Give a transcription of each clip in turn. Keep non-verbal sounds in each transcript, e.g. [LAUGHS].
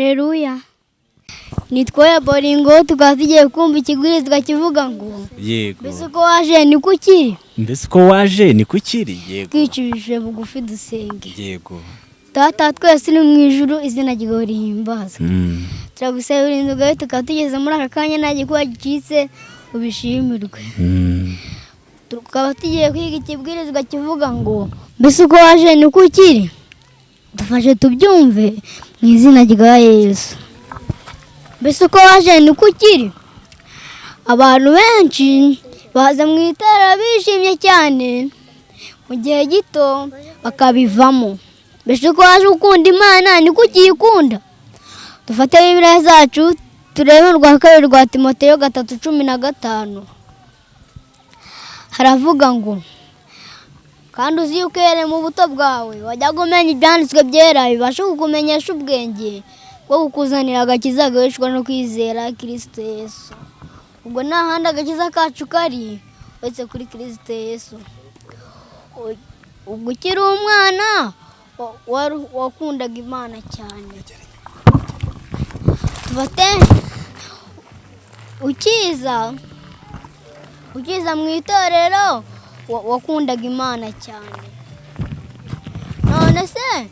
Aleluya. Nitwoye Boringo tukaba tugiye kumva ikigurizwa kivuga ngo yego. Mbese uko waje niko ukiri mbese uko waje niko ukiri yego. Twicishije bugufi dusenge. Yego. Data twese uri mu ijuru izina ryawe rihimbazwe Mm. turagusaba uburinzi bwawe tukaba tugeze muri aka kanya nta gikuba gicitse ubishimirwe. Mm. tukaba tugiye kwiga ikibwirizwa kivuga ngo mbese uko waje niko ukiri dufashe tubyumve. Mu izina rya yesu. Mbese uko waje niko ukiri abantu benshi baza mu itara bishimye cyane. Mu gihe gito bakabivamo. Mbese uko waje ukunda imana niko ukiyikunda? Dufate bibiliya zacu turebe urwa kabiri rwa timoteyo gatatu cumi na gatanu. Haravuga ngo kandi uzi yuko uhereye mu buto bwawe wajyaga umenya ibyanditswe byera bibasha kukumenyesha ubwenge bwo kukuzanira agakiza gaheshwa no kwizera kirisito yesu. Ubwo nta handi agakiza kacu kari uretse kuri kirisito yesu. Ubwo ukiri umwana wakundaga imana cyane. Ukiza ukiza mu itorero wakundaga imana cyane. None se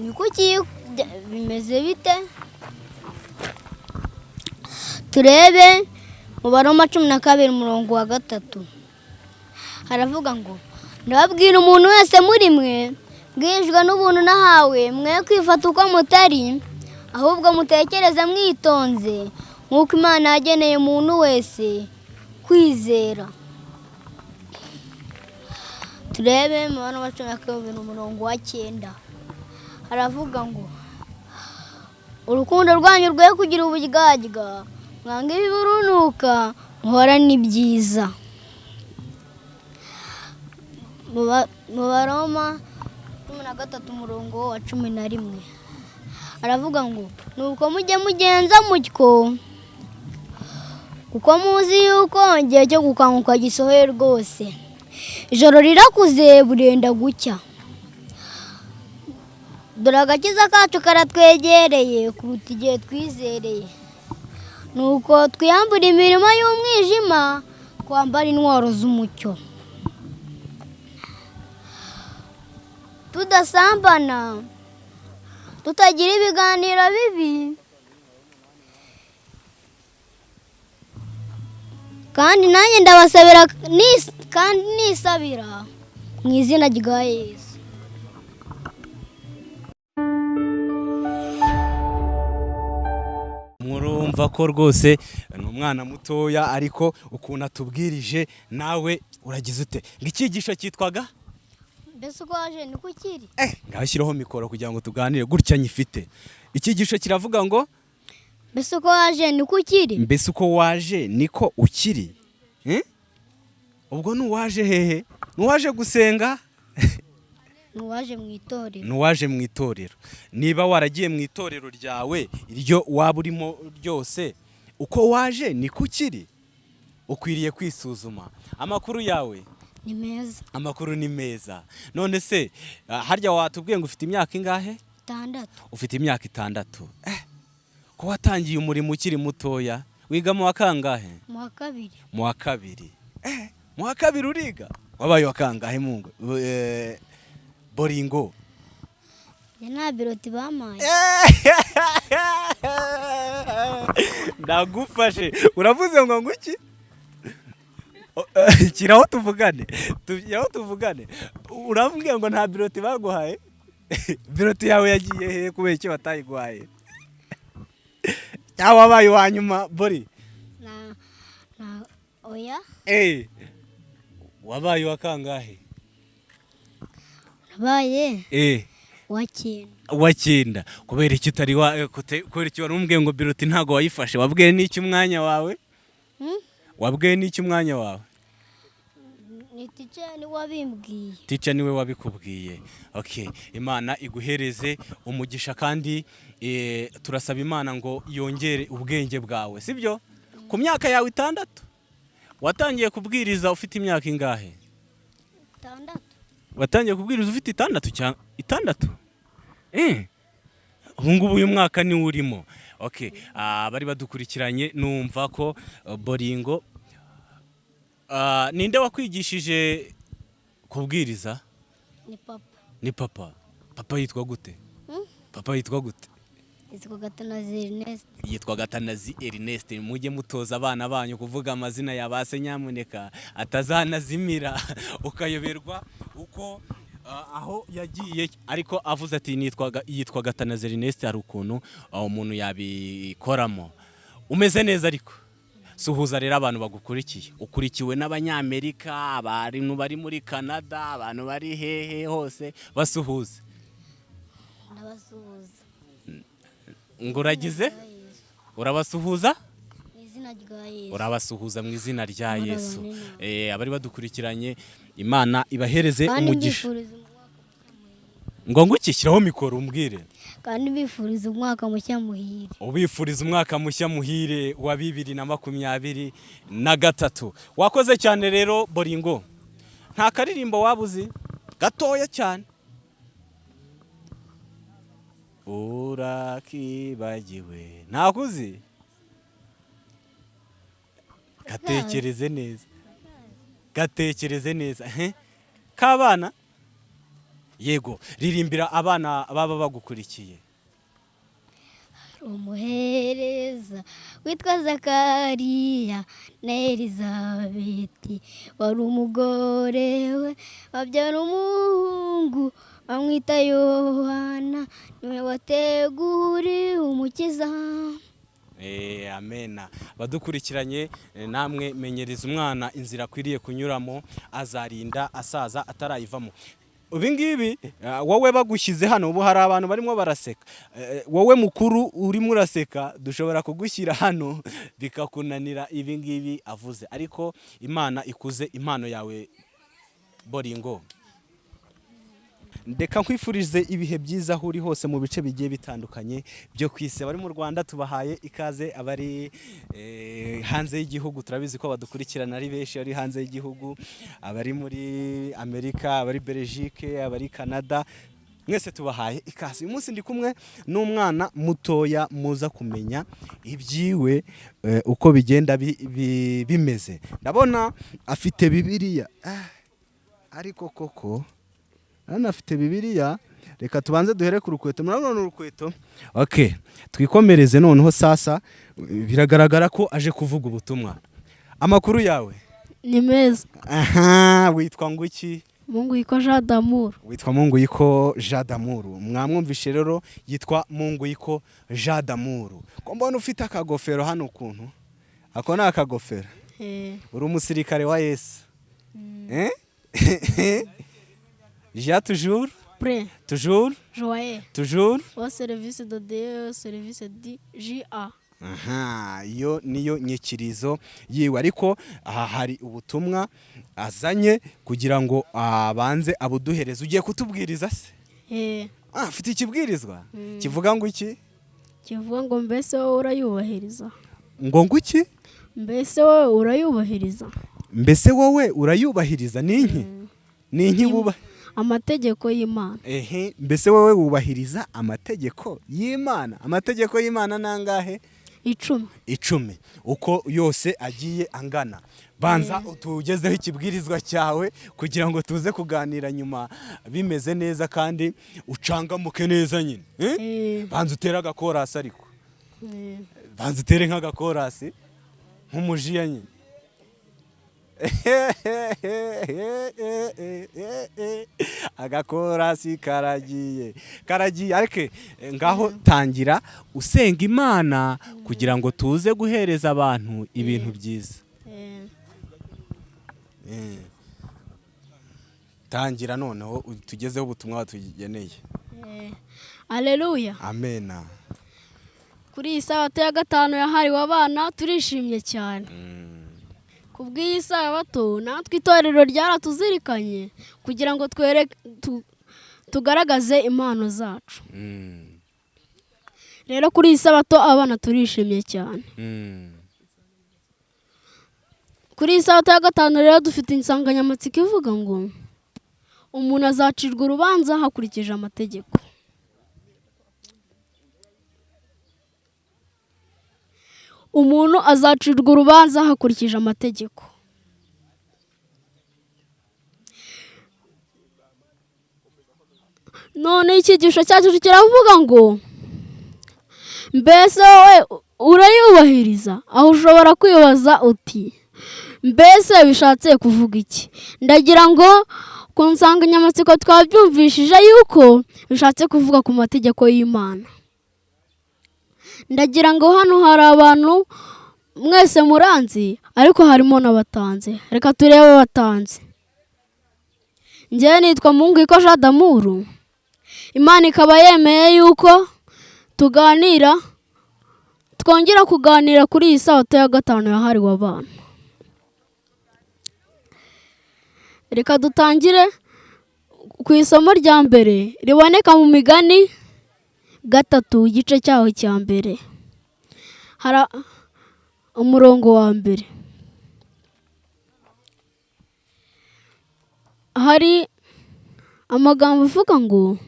ni kuki bimeze bite? Turebe baroma cumi na kabiri umurongo wa gatatu. Haravuga ngo ndababwira umuntu wese muri mwe bwijwe n'ubuntu nahawe mwe kwifata uko mutari ahubwo mutekereze mwitonze nk'uko imana yageneye umuntu wese kwizera. Turebe mu bana wa cumi na kabiri umurongo wa cyenda. Haravuga ngo urukundo rwanyu rwe kugira uburyarya mwanga ibiburunuka muhorane ibyiza mu baroma cumi na gatatu umurongo wa cumi na rimwe. Aravuga ngo nuko mujye mugenza mutyo. Kuko muzi yuko igihe cyo gukanguka gisohoye rwose. Ijoro rirakuze burenda gucya. Dore agakiza kacu karatwegereye kuruta igihe twizereye. Nuko twiyambura imirimo y'umwijima twambara intwaro z'umucyo. Tudasambana tutagira ibiganiro bibi kandi nanjye ndabasabira kandi nisabira mu izina rya yesu. Murumva ko rwose ni umwana mutoya ariko ukuntu atubwirije nawe uragize ute? Ngo icyigisho cyitwaga? Mbese uko waje niko ukiri eh ngaho shyiraho mikoro kugira ngo tuganire gutya nyifite. Icyigisho kiravuga ngo mbese uko waje niko ukiri? Mbese uko waje niko ukiri? Eh? ubwo n'uwaje hehe? N'uwaje gusenga? [LAUGHS] Ntiwaje mu itorero. N'uwaje mu itorero. Niba waragiye mu itorero ryawe iryo waba urimo ryose uko waje niko ukiri? Ukwiriye kwisuzuma. Amakuru yawe? Ni meza. Amakuru ni meza. None se ah, harya watubwiye ngo ufite imyaka ingahe? Itandatu. Ufite imyaka itandatu. Eh, ko watangiye umurimo ukiri mutoya wiga mu wa kangahe? Mu wa kabiri. Mu wa kabiri. Eh, mu wa kabiri uriga? Wabaye wa kangahe mungu eh, boringo nta biroti bampaye. [LAUGHS] Ndagufashe. Uravuze ngo nguki O- eh, kiraho tuvugane. Tujyaho tuvugane. Urambwira ngo nta biroti baguhaye? [LAUGHS] Biroti yawe yagiye hehe kubera icyo batayiguhaye? Cyangwa wabaye uwa nyuma bori. Oya? Eh, wabaye uwa kangahe? Nabaye? Eh, uwa cyenda uwa cyenda kubera icyo utari wa eh, kubera icyo wari umbwiye ngo biroti ntabwo wayifashe? Wabwiye n'icyo umwanya wawe? Hmm? wabwiye n'icyo umwanya wawe? Ni tica ni wabimbwiye tica ni we wabikubwiye. Okay imana iguhereze umugisha kandi eh, turasaba imana ngo yongere ubwenge bwawe sibyo? Ku myaka yawe itandatu. Watangiye kubwiriza ufite imyaka ingahe? Itandatu. Watangiye kubwiriza ufite itandatu cyangwa itandatu? Eh ubu ngubu uyu mwaka niwo urimo. Okay ah, bari badukurikiranye numva ko uh, boringo ah, ninde wakwigishije kubwiriza? Ni papa. Ni papa. Papa yitwa gute? Hmm? papa yitwa gute? Yitwa gatanazi ernest. Yitwa gatanazi ernest. Mujye mutoza abana banyu kuvuga amazina ya ba se nyamuneka atazanazimira. [LAUGHS] Ukayoberwa uko ah, aho yagiye ariko avuze ati yitwa gatanazi ernest hari ukuntu ah, umuntu yabikoramo. Umeze neza ariko? Suhuza rero abantu bagukurikiye. Ukurikiwe n'abanyamerika abantu bari muri canada abantu bari hehe hose basuhuze ndabasuhuza ngo uragize urabasuhuza? Urabasuhuza mu izina rya yesu. Eh, abari badukurikiranye imana ibahereze umugisha. Ngo nguki shyiraho mikoro umbwire. Kandi mbifuriza umwaka mushya muhire. Ubifuriza umwaka mushya muhire wa bibiri na makumyabiri na gatatu. Wakoze cyane rero boringo nta karirimbo waba uzi gatoya cyane. Urakibagiwe. Ntabwo uzi gatekereze neza. Gatekereze neza. K'abana? Yego ririmbira abana baba bagukurikiye. Umuhereza witwa zakariya na elizabeti wari umugore we babyara umuhungu bamwita yohana. Niwe wateguriwe umukiza. Eh, amena badukurikiranye eh, namwe menyereza umwana inzira akwiriye kunyuramo azarinda asaza atarayivamo. Ibi ngibi eh, wowe bagushyize hano ubu hari abantu barimo baraseka. Eh, wowe mukuru urimo uraseka dushobora kugushyira hano [LAUGHS] bikakunanira ibi ngibi avuze. Ariko imana ikuze impano yawe boringo ndeka nkwifurize ibihe byiza aho uri hose mu bice bigiye bitandukanye byo ku isi. Abari mu rwanda tubahaye ikaze abari eh, hanze y'igihugu turabizi ko badukurikirana ari benshi ari hanze y'igihugu abari muri amerika abari belgique abari canada mwese tubahaye ikaze. Uyu munsi ndi kumwe n'umwana mutoya muza kumenya ibyiwe eh, uko bigenda bi- bi- bimeze. Ndabona afite bibiliya. Ah, ariko koko hano afite bibiliya. Reka tubanze duhere ku rukweto. Murabona ni urukweto. Ok twikomereze noneho sasa biragaragara ko aje kuvuga ubutumwa. Amakuru yawe? Ni meza. Aha witwa nguki? Mungu yitwa jean d'amour witwa munguyiko jean damuru mwamwumvishe rero yitwa munguyiko jean damuru ko mbona ufite akagofero hano ukuntu? Ako ni akagofero? Uri umusirikare wa yesu. [LAUGHS] Jean toujours pre toujours joye toujours wa serivisi de dieu serivisi di ja aha iyo niyo nyikirizo yiwe. Ariko aha hari ubutumwa azanye kugira ngo abanze abuduhereze. Ugiye kutubwiriza se? Ah afite ikibwirizwa? Mm. kivuga ngo iki? Kivuga ngo mbese wowe urayubahiriza. Ngo ngo iki? Mbese wowe urayubahiriza. Mbese wowe urayubahiriza? Ninki ninki Im- buba amategeko y'imana. Ehe mbese wowe wubahiriza amategeko y'imana. Amategeko y'imana nangahe icumi. Icumi. Uko yose agiye angana. Banza utugezeho ikibwirizwa cyawe kugira ngo tuze kuganira nyuma. Bimeze neza kandi ucangamuke neza nyine eh? Banza utere agakorasi ariko. Banza utere nk'agakorasi nk'umujiya nyine. [LAUGHS] agakorasi karagiye. Karagiye ariko eh, ngaho tangira usenga imana kugira ngo tuze guhereza abantu ibintu byiza. Eh. Eh. tangira noneho tugezeho ubutumwa batugeneye Eh, Aleluya amena kuri iyi sabato ya gatanu yahariwe abana turishimye cyane. Mm. ku bw'iyi sabato natwe itorero ryaratuzirikanye kugira ngo tugaragaze impano zacu Mm. rero kuri iyi sabato abana turishimye cyane Mm. kuri iyi sabato ya gatanu rero dufite insanganyamatsiko ivuga ngo umuntu azacirwa urubanza hakurikije amategeko umuntu azacirwa urubanza hakurikije amategeko. None icyigisho cyacu kiravuga ngo mbese wowe urayubahiriza? Aho ushobora kwibaza uti mbese bishatse kuvuga iki? Ndagira ngo ku nsanganyamatsiko twabyumvishije yuko bishatse kuvuga ku mategeko y'imana. Ndagira ngo hano hari abantu mwese muranzi ariko harimo n'abatanze. Reka turebe abatanze. Ngewe nitwa Mungwiko Jean d'Amour. Imana ikaba yemeye yuko tuganira twongera kuganira kuri iyi sabato ya gatanu yahariwe abana reka dutangire ku isomo rya mbere riboneka mu migani gatatu igice cyaho cya mbere. Hari umurongo wa mbere. Hari amagambo avuga ngo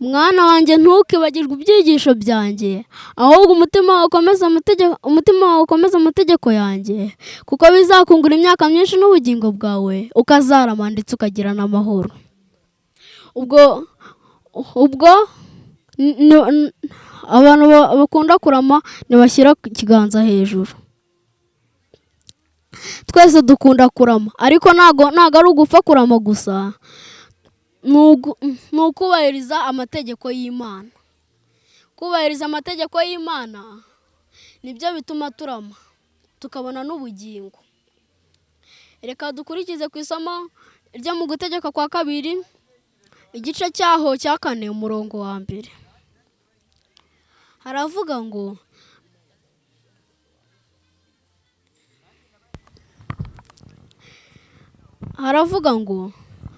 mwana wanjye ntukibagirwe ibyigisho byanjye ahubwo umutima wawe ukomeze amategeko yanjye kuko bizakungura imyaka myinshi n'ubugingo bwawe ukazarama ndetse ukagira n'amahoro. Ubwo ubwo abantu ba- bakunda kurama ntibashyira ikiganza hejuru. Twese dukunda kurama ariko ntago ari ugupfa kurama gusa ni ukubahiriza amategeko y'imana. Kubahiriza amategeko y'imana ni byo bituma turama tukabona n'ubugingo. Reka dukurikize ku isomo ryo mu gutegeka kwa kabiri igice cyaho cya kane umurongo wa mbere. Haravuga ngo haravuga ngo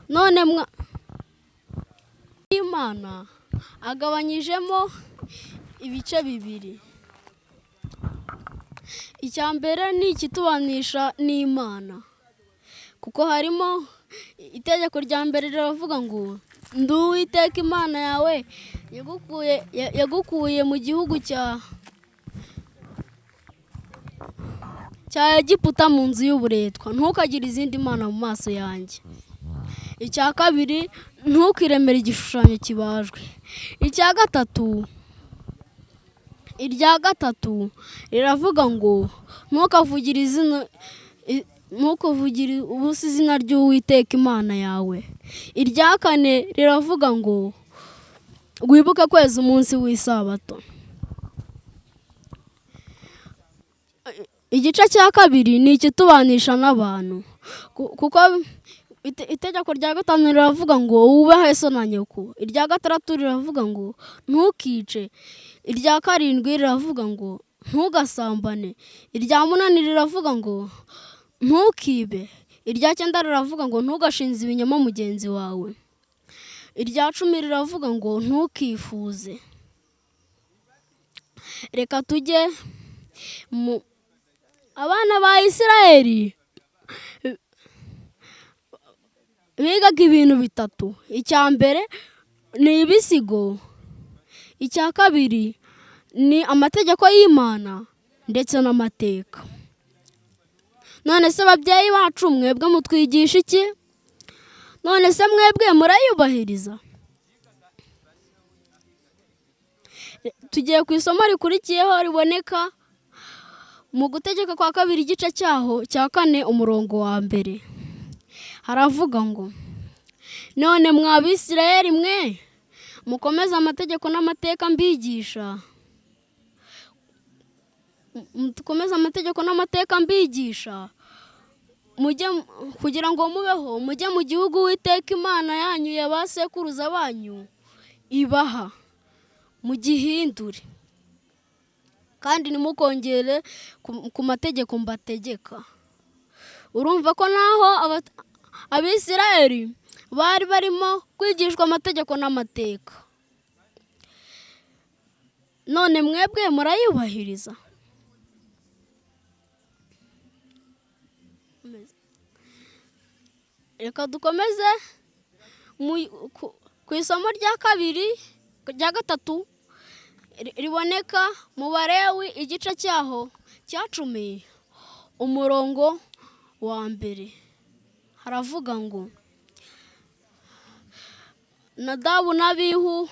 none mwa imana agabanyijemo ibice bibiri. Icya mbere ni ikitubanisha n'imana kuko harimo itegeko rya mbere riravuga ngo ndi imana yawe yagukuye ya- yagukuye mu gihugu cya egiputa mu nzu y'uburetwa. Ntukagire izindi mana mu maso yanjye. Icya kabiri ntukiremere igishushanyo kibajwe. Icya gatatu irya gatatu riravuga ngo ntukavugire izina ntukavugire ubusa izina ry'uwiteka imana yawe. Irya kane riravuga ngo wibuke kweza umunsi w'isabato. Igice cya kabiri ni ikitubanisha n'abantu. Ku- kuko ite- itegeko rya gatanu riravuga ngo wubahe so na nyoko. Irya gatandatu riravuga ngo ntukice. Irya karindwi riravuga ngo ntugasambane. Irya munani riravuga ngo ntukibe. Irya cyenda riravuga ngo ntugashinze ibinyoma mugenzi wawe. Irya cumi riravuga ngo ntukifuze. Reka tujye mu abana ba isirayeli bigaga ibintu bitatu. Icya mbere ni ibisigo icya kabiri ni amategeko y'imana ndetse n'amateka. None se ababyeyi bacu mwebwe mutwigisha iki? None se mwebwe murayubahiriza. Tugiye ku isomo rikurikiyeho riboneka mu gutegeka kwa kabiri igice cyaho cya kane umurongo wa mbere. Haravuga ngo none mwa bisirayeli mwe mukomeze amategeko n'amateka mbigisha. Mukomeze amategeko n'amateka mbigisha. Kugira ngo mubeho mujye mu gihugu witeka imana yanyu ya ba sekuruza banyu ibaha mugihindure. Kandi ntimukongere ku- mategeko mbategeka. Urumva ko naho abisirayeli bari barimo kwigishwa amategeko n'amateka. None mwebwe murayubahiriza. Reka dukomeze. Ku- isomo rya kabiri rya gatatu ri- riboneka mu barewi igice cyaho cya cumi umurongo wa mbere. Haravuga ngo nadabu n'abihu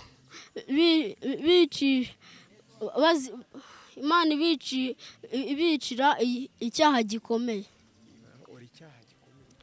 imana ibici ibicira icyaha gikomeye.